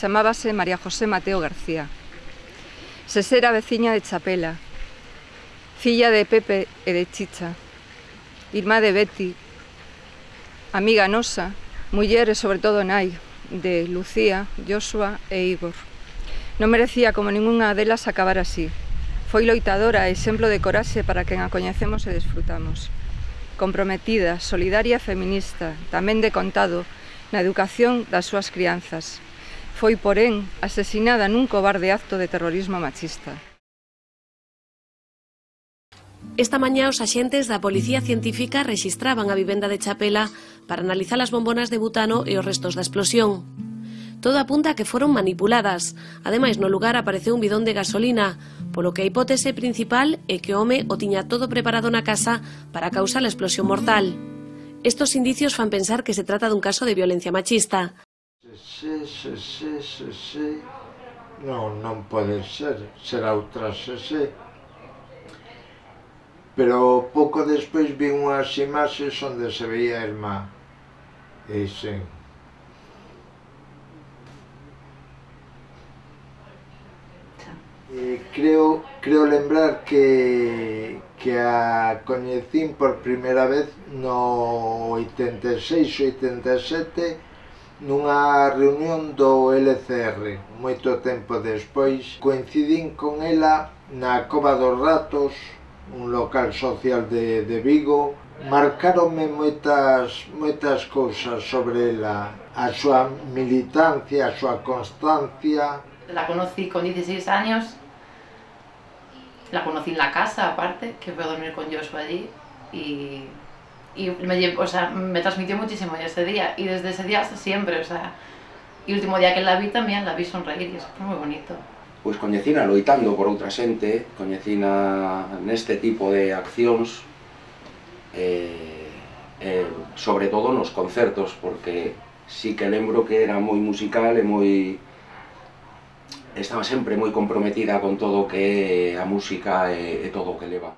Chamábase María José Mateo García. Sesera veciña de Chapela, filla de Pepe e de Chicha, irmá de Betty, amiga nosa, muller e sobre todo nai de Lucía, Joshua e Igor. Non merecía como ningunha delas acabar así. Foi loitadora e exemplo de coraxe para quen a coñecemos e desfrutamos. Comprometida, solidaria e feminista, tamén de contado, na educación das súas crianzas, Foi, porén, asesinada nun cobarde acto de terrorismo machista. Esta mañá os axentes da Policía Científica registraban a vivenda de Chapela para analizar as bombonas de butano e os restos da explosión. Todo apunta a que foron manipuladas. Ademais, no lugar apareceu un bidón de gasolina, polo que a hipótese principal é que o home o tiña todo preparado na casa para causar a explosión mortal. Estos indicios fan pensar que se trata dun caso de violencia machista. Se, se, se, se, se, non, non pode ser, será outra se, se. Pero pouco despois vi unhas imaxes onde se veía a irmá. E sen, eh, creo, creo lembrar que, que a coñecín por primeira vez no 86 87 nunha reunión do LCR. Moito tempo despois coincidín con ela na Cova dos Ratos, un local social de, de Vigo. Marcaronme moitas, moitas cousas sobre ela, a súa militancia, a súa constancia. La conocí con 16 años, la conocí en la casa aparte, que fue a dormir con Joshua allí y y me, o sea, me transmitió muchísimo ese día y desde ese día hasta siempre, o sea, y el último día que la vi también la vi sonreír y eso fue muy bonito. Pois coñecina loitando por outra xente, coñecina neste tipo de accións, eh, eh, sobre todo nos concertos, porque sí que lembro que era moi musical e moi estaba sempre moi comprometida con todo que a música e, e todo o que leva.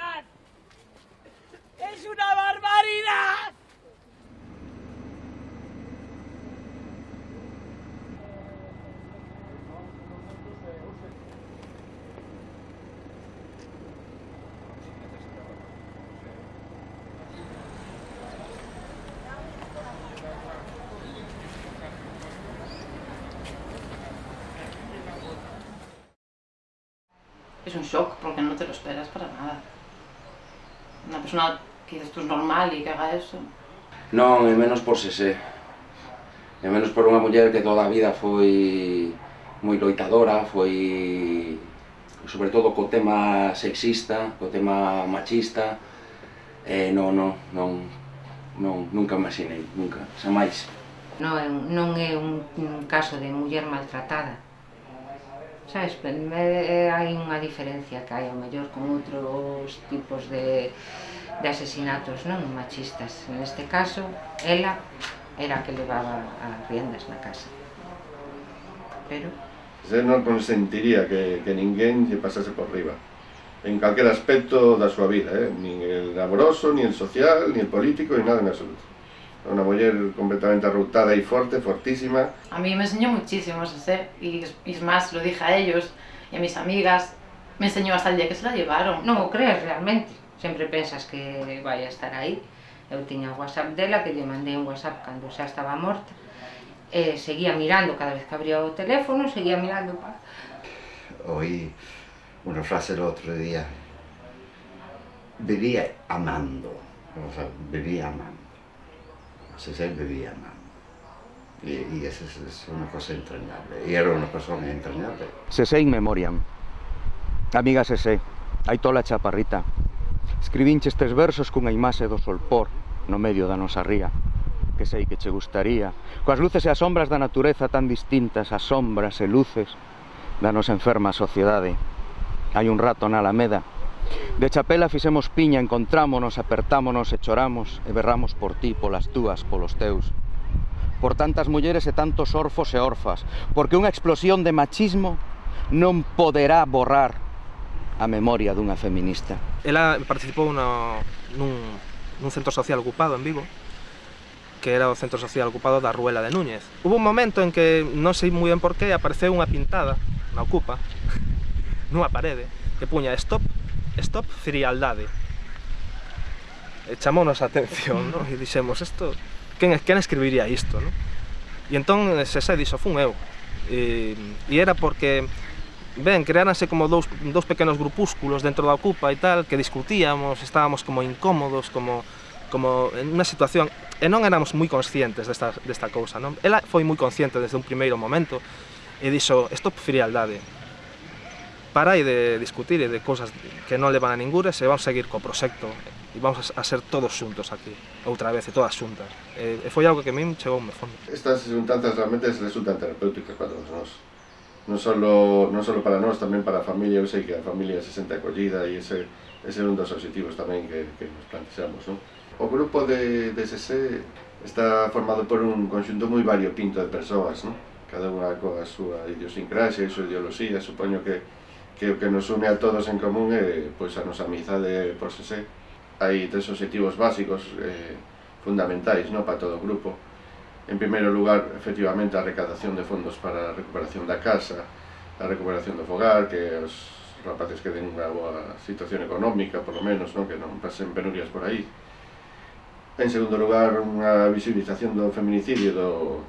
Barbaridad. Es una barbaridad. es un shock porque no te lo esperas para nada. unha persona que dices tú normal e que haga eso? Non, é menos por sese. É menos por unha muller que toda a vida foi moi loitadora, foi sobre todo co tema sexista, co tema machista, eh, non, non, non, non, nunca imaginei, nunca, xa máis. Non, non é un, un caso de muller maltratada, sabes, eh, hai unha diferencia que hai ao mellor con outros tipos de, de asesinatos non machistas. Neste caso, ela era a que levaba as riendas na casa. Pero... Se non consentiría que, que ninguén lle pasase por riba en calquer aspecto da súa vida, eh? nin el laboroso, nin el social, nin el político, nin nada en absoluto. Una mujer completamente arrutada y fuerte, fortísima. A mí me enseñó muchísimo ese y, y es más, lo dije a ellos y a mis amigas, me enseñó hasta el día que se la llevaron. Non o crees realmente, sempre pensas que vai a estar aí. Eu tiña o WhatsApp dela, que lle mandei un WhatsApp cando xa estaba morta, e seguía mirando cada vez que abría o teléfono, seguía mirando pa... Oí una frase el otro día, vivía amando, o sea, vivía amando. se sempre via mamma. E, e essa es una cosa entrañable. E era una persona entrañable. Se sei in memoriam. Amiga se sei. Aitola Chaparrita. Escribinche estes versos cunha imaxe do solpor no medio da nosa ría que sei que che gustaría, coas luces e as sombras da natureza tan distintas, as sombras e luces da nosa enferma sociedade. Hai un rato na Alameda De chapela fixemos piña, encontrámonos, apertámonos e choramos e berramos por ti, polas túas, polos teus. Por tantas mulleres e tantos orfos e orfas, porque unha explosión de machismo non poderá borrar a memoria dunha feminista. Ela participou no, nun, nun centro social ocupado en Vigo, que era o centro social ocupado da Ruela de Núñez. Hubo un momento en que, non sei moi ben por qué, apareceu unha pintada na ocupa, nunha parede, que puña stop stop frialdade. E chamounos a atención, non? E dixemos, isto, quen, quen escribiría isto, non? E entón se se dixo, fun eu. E, e era porque ben, creáranse como dous, dous grupúsculos dentro da ocupa e tal, que discutíamos, estábamos como incómodos, como como en unha situación e non éramos moi conscientes desta, desta cousa, non? Ela foi moi consciente desde un primeiro momento e dixo, stop frialdade, parai de discutir e de cousas que non levan a ningures e vamos a seguir co proxecto e vamos a ser todos xuntos aquí, outra vez, e todas xuntas. E, e foi algo que a min chegou me fondo. Estas xuntanzas realmente resultan terapéuticas para todos nós. Non solo, non solo para nós, tamén para a familia, eu sei que a familia se sente acollida e ese, ese é un dos objetivos tamén que, que nos plantexamos. Non? O grupo de, de SC está formado por un conxunto moi variopinto de persoas, non? cada unha coa súa idiosincrasia e súa ideoloxía, supoño que que o que nos une a todos en común é pois, a nosa amizade por xe Hai tres objetivos básicos eh, fundamentais no, para todo o grupo. En primeiro lugar, efectivamente, a recadación de fondos para a recuperación da casa, a recuperación do fogar, que os rapaces que den unha boa situación económica, por lo menos, non? que non pasen penurias por aí. En segundo lugar, unha visibilización do feminicidio, do,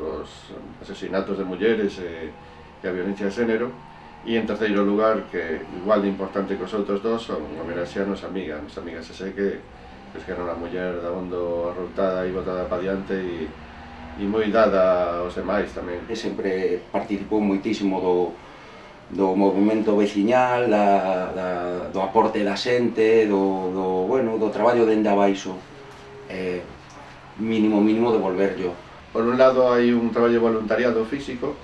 dos asesinatos de mulleres e, e a violencia de xénero, E en terceiro lugar, que igual de importante que os outros dos, son homenaxe a nosa amiga, a nosa amiga se sei que es que era unha muller da bondo arroutada e botada pa diante e, e moi dada aos demais tamén. E sempre participou moitísimo do, do movimento veciñal, da, da, do aporte da xente, do, do, bueno, do traballo dende abaixo. Eh, mínimo, mínimo devolverlo. Por un lado hai un traballo voluntariado físico,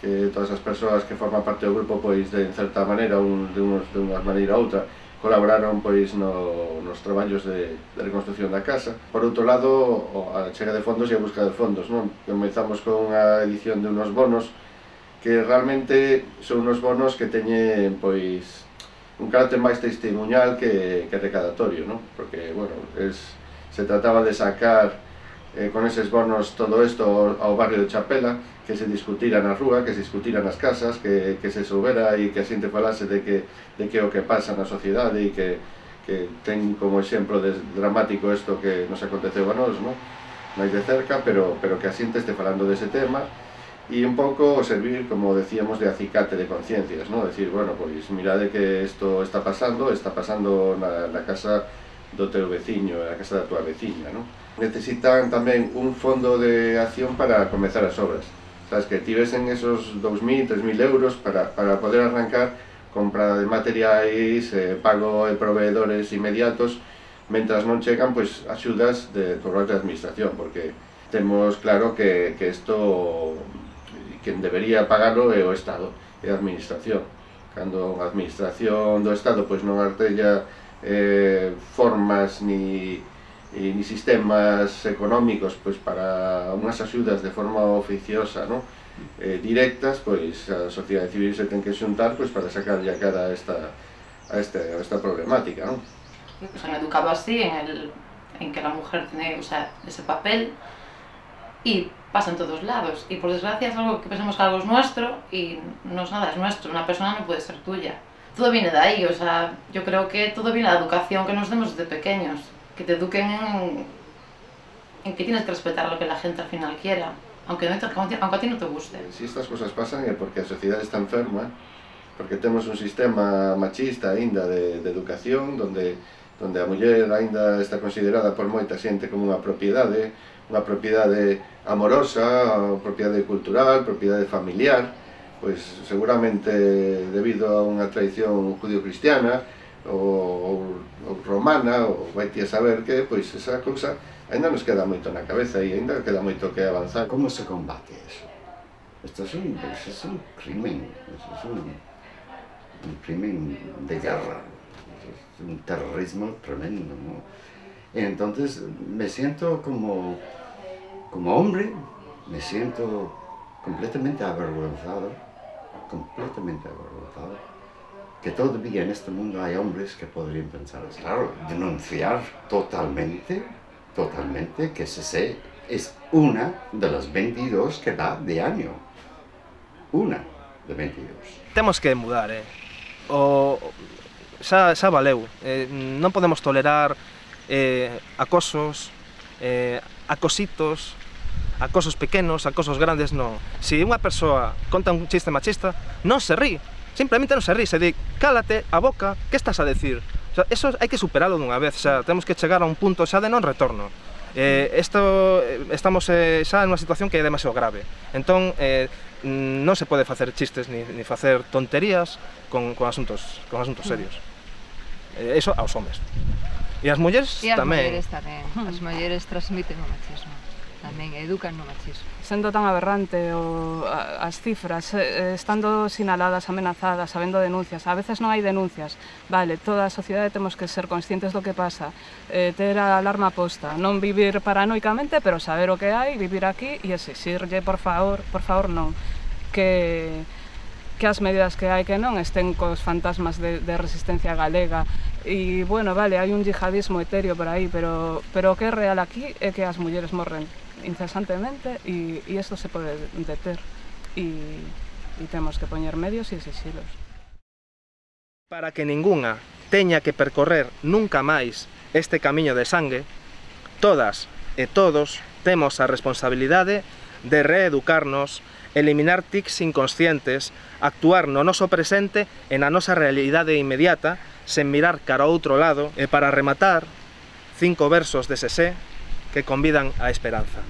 que todas as persoas que forman parte do grupo pois de certa maneira un, de, unos, de unha maneira ou outra colaboraron pois no, nos traballos de, de reconstrucción da casa. Por outro lado, a chega de fondos e a busca de fondos, non? Comezamos con a edición de unos bonos que realmente son unos bonos que teñen pois un carácter máis testemunhal que, que recadatorio, non? Porque, bueno, es, se trataba de sacar eh, con eses bonos todo isto ao, ao barrio de Chapela, que se discutira na rúa, que se discutira nas casas, que, que se soubera e que a xente falase de que, de que o que pasa na sociedade e que, que ten como exemplo de, dramático isto que nos aconteceu a nós, non? máis de cerca, pero, pero que a xente este falando dese tema e un pouco servir, como decíamos, de acicate de conciencias, non? Decir, bueno, pois mirade que isto está pasando, está pasando na, na casa do teu veciño, na casa da tua veciña, non? Necesitan tamén un fondo de acción para comenzar as obras sabes, que tivesen esos 2.000, 3.000 euros para, para poder arrancar compra de materiais, eh, pago de proveedores inmediatos, mentras non chegan pois axudas de por parte da administración, porque temos claro que, que isto quen debería pagarlo é o Estado, é a administración. Cando a administración do Estado pois non artella eh, formas ni ni sistemas económicos pois para unhas axudas de forma oficiosa no? eh, directas, pois a sociedade civil se ten que xuntar pois, para sacar ya cara a esta, a, este, a esta problemática. Nos han educado así en, el, en que la mujer tiene o sea, ese papel y pasa en todos lados. Y por desgracia es algo que pensamos que algo es nuestro y no es nada, es nuestro. Una persona no puede ser tuya todo viene de ahí, o sea, yo creo que todo viene de la educación que nos demos desde pequeños, que te eduquen en, en que tienes que respetar lo que la gente al final quiera, aunque, no te, a ti no te guste. Si estas cosas pasan é porque a sociedade está enferma, porque temos un sistema machista ainda de, educación, donde donde a muller aínda está considerada por moita xente como unha propiedade, unha propiedade amorosa, unha propiedade cultural, propiedade familiar, pois seguramente debido a unha tradición judío-cristiana ou, ou romana, ou vai ti a saber que, pois esa cousa ainda nos queda moito na cabeza e ainda queda moito que avanzar. Como se combate eso? Esto es un, isto es un crimen, isto es un, un crimen de guerra, es un terrorismo tremendo, ¿no? Entonces me siento como, como hombre, me siento completamente avergonzado, completamente avergonzado, que todavía en este mundo hay hombres que podrían pensar. Claro, denunciar totalmente, totalmente que CC es una de las 22 que da de año. Una de 22. Temos que mudar, eh? O, xa, xa valeu. Eh, podemos tolerar eh, acosos, eh, acositos, acosos pequenos, acosos grandes, non. Se unha persoa conta un chiste machista, non se rí, simplemente non se ríe, se di, cálate a boca, que estás a decir? O sea, eso hai que superalo dunha vez, xa, temos que chegar a un punto xa de non retorno. Eh, esto, eh, estamos eh, xa nunha situación que é demasiado grave. Entón, eh, non se pode facer chistes ni, ni facer tonterías con, con asuntos, con asuntos mm. serios. Eh, eso aos homes. E as mulleres tamén. E as mulleres tamén. As mulleres transmiten o machismo tamén educan no machismo. Sendo tan aberrante o, a, as cifras, eh, eh, estando sinaladas, amenazadas, habendo denuncias, a veces non hai denuncias, vale, toda a sociedade temos que ser conscientes do que pasa, eh, ter a alarma posta, non vivir paranoicamente, pero saber o que hai, vivir aquí e exixirlle, por favor, por favor, non, que que as medidas que hai que non estén cos fantasmas de, de resistencia galega. E, bueno, vale, hai un yihadismo etéreo por aí, pero, pero o que é real aquí é que as mulleres morren incesantemente e, e isto se pode deter e, e temos que poñer medios e exixilos. Para que ningunha teña que percorrer nunca máis este camiño de sangue, todas e todos temos a responsabilidade de reeducarnos, eliminar tics inconscientes, actuar no noso presente e na nosa realidade inmediata, sen mirar cara ao outro lado, e para rematar, cinco versos de Sesé, que convidan á esperanza.